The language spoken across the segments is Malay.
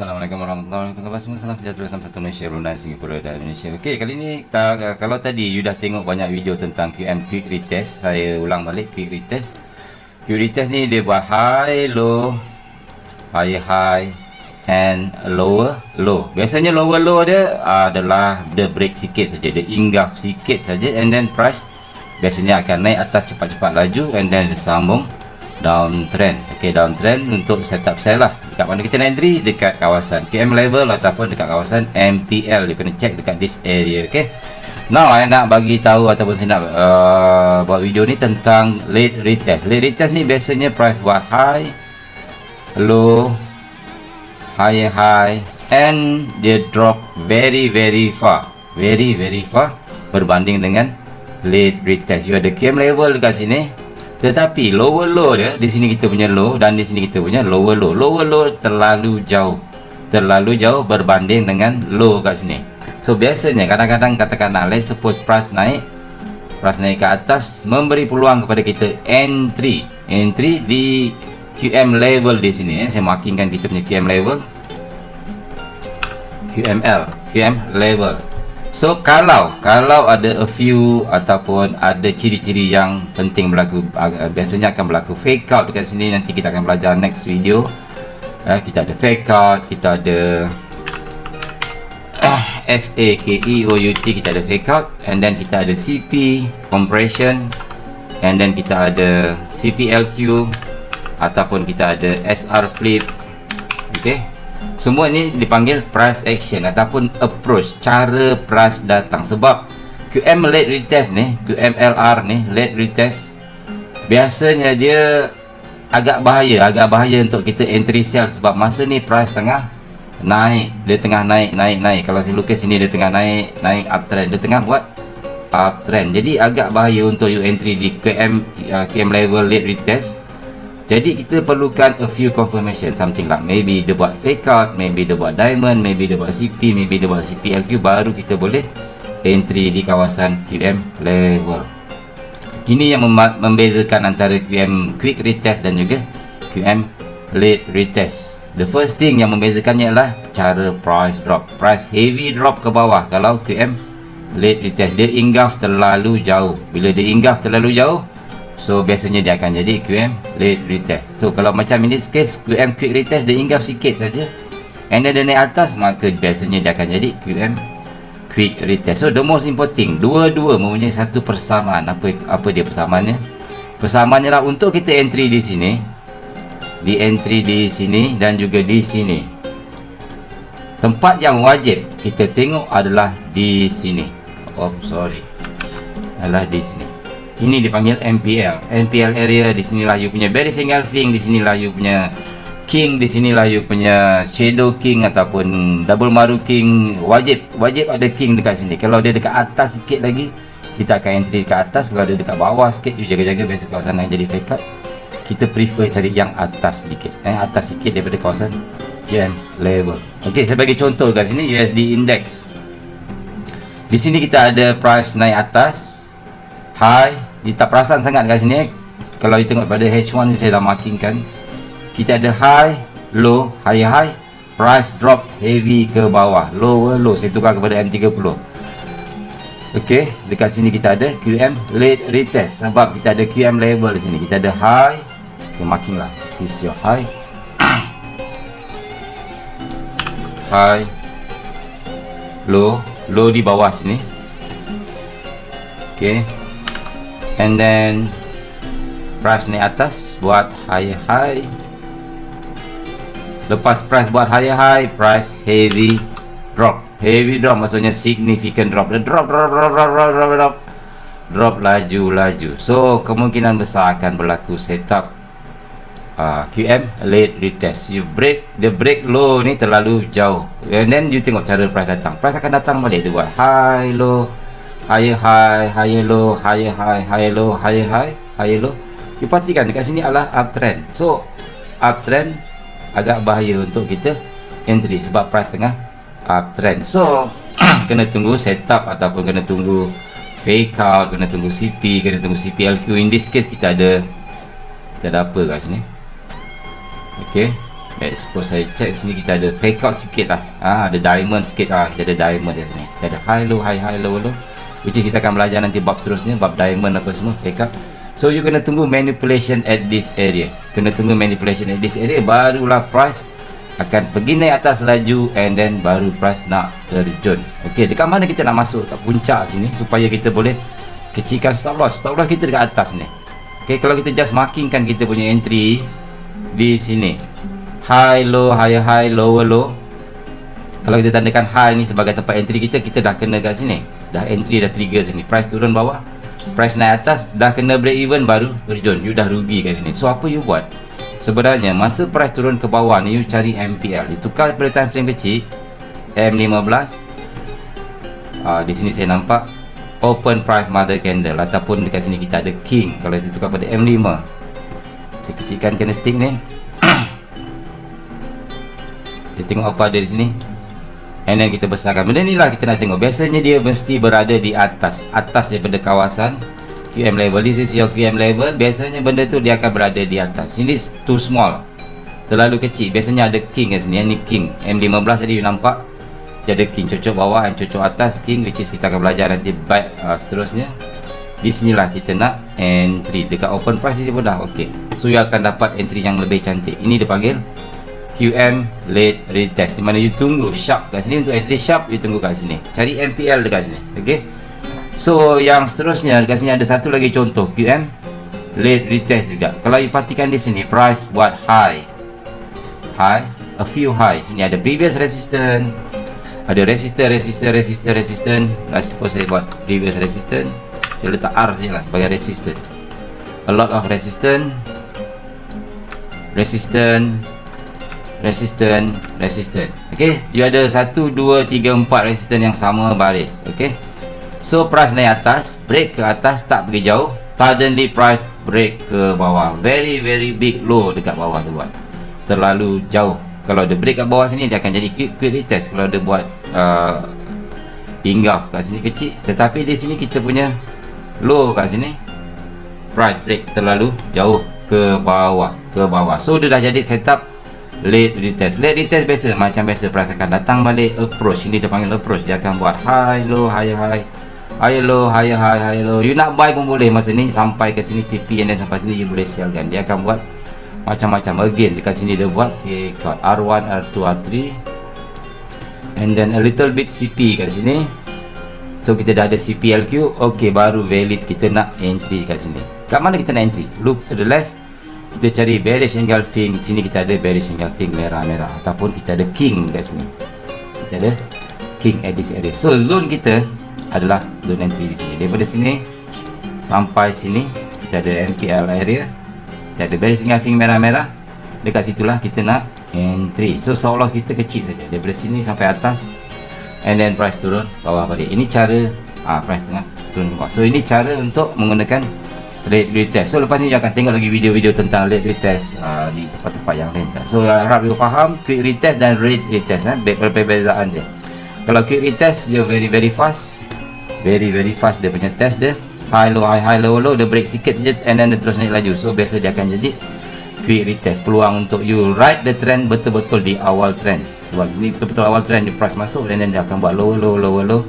Assalamualaikum warahmatullahi wabarakatuh. Salam sejahtera salam satu Malaysia, Brunei, Singapura dan Indonesia. Okey, kali ni kita, kalau tadi you dah tengok banyak video tentang QM quick retest, saya ulang balik quick retest. Quick retest ni dia buat high, low, high, high and lower, low. Biasanya lower low dia adalah dia break sikit saja, dia inggaf sikit saja and then price biasanya akan naik atas cepat-cepat laju and then sambung downtrend ok downtrend untuk setup sell lah dekat mana? Kita nak entry dekat kawasan QM level ataupun dekat kawasan MPL you kena check dekat this area ok now saya nak bagi tahu ataupun saya nak uh, buat video ni tentang late retest. Late retest ni biasanya price buat high low high high and dia drop very very far. Very very far berbanding dengan late retest. You ada QM level dekat sini tetapi lower low dia di sini kita punya low dan di sini kita punya lower low. Lower low terlalu jauh. Terlalu jauh berbanding dengan low kat sini. So biasanya kadang-kadang katakanlah let's suppose price naik price naik ke atas memberi peluang kepada kita entry. Entry di QM level di sini eh. Saya markingkan kita punya QM level. QML, QM level. So kalau kalau ada a few ataupun ada ciri-ciri yang penting berlaku biasanya akan berlaku fake out dekat sini nanti kita akan belajar next video. Eh, kita ada fake out, kita ada F A K E O U T kita ada fake out and then kita ada CP compression and then kita ada CPLQ ataupun kita ada SR flip. Okay. Semua ni dipanggil price action ataupun approach cara price datang sebab QM late retest ni, QMLR ni late retest biasanya dia agak bahaya, agak bahaya untuk kita entry sell sebab masa ni price tengah naik, dia tengah naik, naik, naik. Kalau saya lukis sini dia tengah naik, naik uptrend, dia tengah buat uptrend. Jadi agak bahaya untuk you entry di QM uh, QM level late retest jadi kita perlukan a few confirmation something like maybe dia buat fake out, maybe dia buat diamond, maybe dia buat CP, maybe dia buat CPLQ baru kita boleh entry di kawasan QM level. Ini yang membezakan antara QM quick retest dan juga QM late retest. The first thing yang membezakannya adalah cara price drop. Price heavy drop ke bawah kalau QM late retest dia inggaf terlalu jauh. Bila dia inggaf terlalu jauh, So biasanya dia akan jadi QM late retest. So kalau macam ini case QM quick retest dia inggap sikit saja. And then dia naik atas maka biasanya dia akan jadi QM quick retest. So the most important Dua-dua mempunyai satu persamaan. Apa apa dia persamaannya? Persamaannya lah untuk kita entry di sini Di entry di sini dan juga di sini. Tempat yang wajib kita tengok adalah di sini. Oh sorry. Adalah di sini ini dipanggil MPL MPL area di sinilah you punya berry single thing di sinilah you punya king di sinilah you punya shadow king ataupun double maru king. Wajib wajib ada king dekat sini. Kalau dia dekat atas sikit lagi kita akan entry dekat atas. Kalau dia dekat bawah sikit you jaga-jaga biasa kawasan yang jadi cut kita prefer cari yang atas sedikit eh atas sikit daripada kawasan GM level ok saya bagi contoh kat sini USD index. Di sini kita ada price naik atas high dia tak perasan sangat kat sini kalau kita tengok pada H1 ni saya dah markingkan kita ada high low high high price drop heavy ke bawah. Lower low saya tukar kepada M30 ok dekat sini kita ada QM late retest. Sebab kita ada QM level di sini. Kita ada high saya marking lah. This is your high. High low low di bawah sini. Ok and then price ni atas buat high high lepas price buat high high price heavy drop. Heavy drop maksudnya significant drop. The drop drop drop drop drop drop drop drop. Laju laju so kemungkinan besar akan berlaku setup uh, QM late retest. You break the break low ni terlalu jauh. And then you tengok cara price datang. Price akan datang balik. Dia buat high low higher high, higher low, higher high, higher low, higher high, higher low. You perhatikan dekat sini adalah uptrend. So, uptrend agak bahaya untuk kita entry sebab price tengah uptrend. So, kena tunggu setup ataupun kena tunggu fake out, kena tunggu CP, kena tunggu CPLQ. In this case kita ada kita ada apa kat sini? Okay. Baik, suppose saya check sini kita ada fake out sikit lah ha, Ada diamond sikit lah Kita ada diamond di sini Kita ada high low, high high low low Which is kita akan belajar nanti bab seterusnya Bab diamond apa semua, fake out So you kena tunggu manipulation at this area. Kena tunggu manipulation at this area Barulah price akan pergi naik atas laju And then baru price nak terjun. Okay, dekat mana kita nak masuk? Kat puncak sini Supaya kita boleh Kecilkan stop loss. Stop loss kita dekat atas ni. Okay, kalau kita just markingkan kita punya entry Di sini. High low high high lower low. Kalau kita tandakan high ni sebagai tempat entry kita kita dah kena kat sini dah entry dah trigger sini. Price turun bawah. Price naik atas dah kena break even baru terjun. You dah rugi kat sini. So apa you buat? Sebenarnya masa price turun ke bawah ni you cari MPL ditukar pada time frame kecil M15 uh, ah, di sini saya nampak open price mother candle ataupun dekat sini kita ada king. Kalau kita tukar pada M5 saya kecilkan candlestick ni. Kita tengok apa ada di sini and then kita besarkan benda ni lah kita nak tengok. Biasanya dia mesti berada di atas. Atas daripada kawasan QM level. This is your QM level. Biasanya benda tu dia akan berada di atas. Ini too small. Terlalu kecil. Biasanya ada king kat sini. Ni king. M15 tadi you nampak. Dia ada king. Cocok bawah dan cocok atas king which is kita akan belajar nanti baik uh, seterusnya. Di sinilah kita nak entry. Dekat open price dia pun dah ok so you akan dapat entry yang lebih cantik. Ini dipanggil QM late retest di mana you tunggu sharp kat sini untuk entry sharp you tunggu kat sini. Cari MPL dekat sini okey? So yang seterusnya dekat sini ada satu lagi contoh QM late retest juga. Kalau you perhatikan di sini price buat high. High a few high sini ada previous resistance ada resistor resistor resistor resistor. Let's suppose saya buat previous resistance saya letak R saja lah sebagai resistor. A lot of resistance resistance resistant resistant. Okey you ada 1 2 3 4 resistant yang sama baris. Okey so price naik atas break ke atas tak pergi jauh. Suddenly price break ke bawah. Very very big low dekat bawah tu buat. Terlalu jauh. Kalau dia break kat bawah sini dia akan jadi quick quick retest. Kalau dia buat uh, ingaf kat sini kecil. Tetapi di sini kita punya low kat sini price break terlalu jauh ke bawah ke bawah. So dia dah jadi setup late retest. Late retest biasa macam biasa akan datang balik approach. Ini dia panggil approach. Dia akan buat high low high high high low high high high low you nak buy pun boleh. Masa ni sampai ke sini TP and then sampai sini you boleh sell kan. Dia akan buat macam-macam. Again dekat sini dia buat out R1 R2 R3 and then a little bit CP kat sini. So kita dah ada CPLQ ok baru valid kita nak entry kat sini. Kat mana kita nak entry? Look to the left kita cari bearish engulfing sini kita ada bearish engulfing merah-merah. Ataupun kita ada king kat sini. Kita ada king at this area. So zone kita adalah zone entry di sini. Daripada sini sampai sini kita ada MPL area. Kita ada bearish engulfing merah-merah. Dekat situlah kita nak entry. So stop loss kita kecil saja. Daripada sini sampai atas and then price turun bawah balik. Ini cara ah price tengah turun bawah. So ini cara untuk menggunakan late retest so lepas ni akan tengok lagi video-video tentang late retest uh, di tempat-tempat yang lain. So uh, harap you faham quick retest dan rate retest eh, perbezaan dia. Kalau quick retest dia very very fast. Very very fast dia punya test dia. High low high high low low dia break sikit je and then dia terus naik laju. So biasa dia akan jadi quick retest. Peluang untuk you ride the trend betul-betul di awal trend. Sebab sini betul-betul awal trend di price masuk and then dia akan buat low low low low low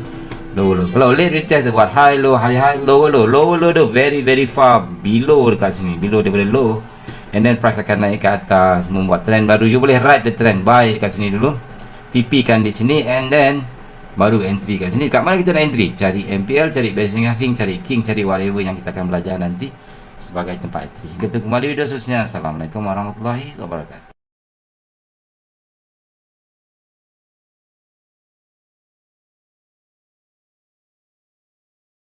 low kalau late retest dia buat high low high high low low. Low low tu very very far. Below dekat sini. Below daripada low. And then price akan naik ke atas. Membuat trend baru. You boleh ride the trend. Buy dekat sini dulu. TP kan di sini. And then baru entry kat sini. Kat mana kita nak entry? Cari MPL cari basic having cari king cari whatever yang kita akan belajar nanti sebagai tempat entry. Kita kembali video seterusnya. Assalamualaikum warahmatullahi wabarakatuh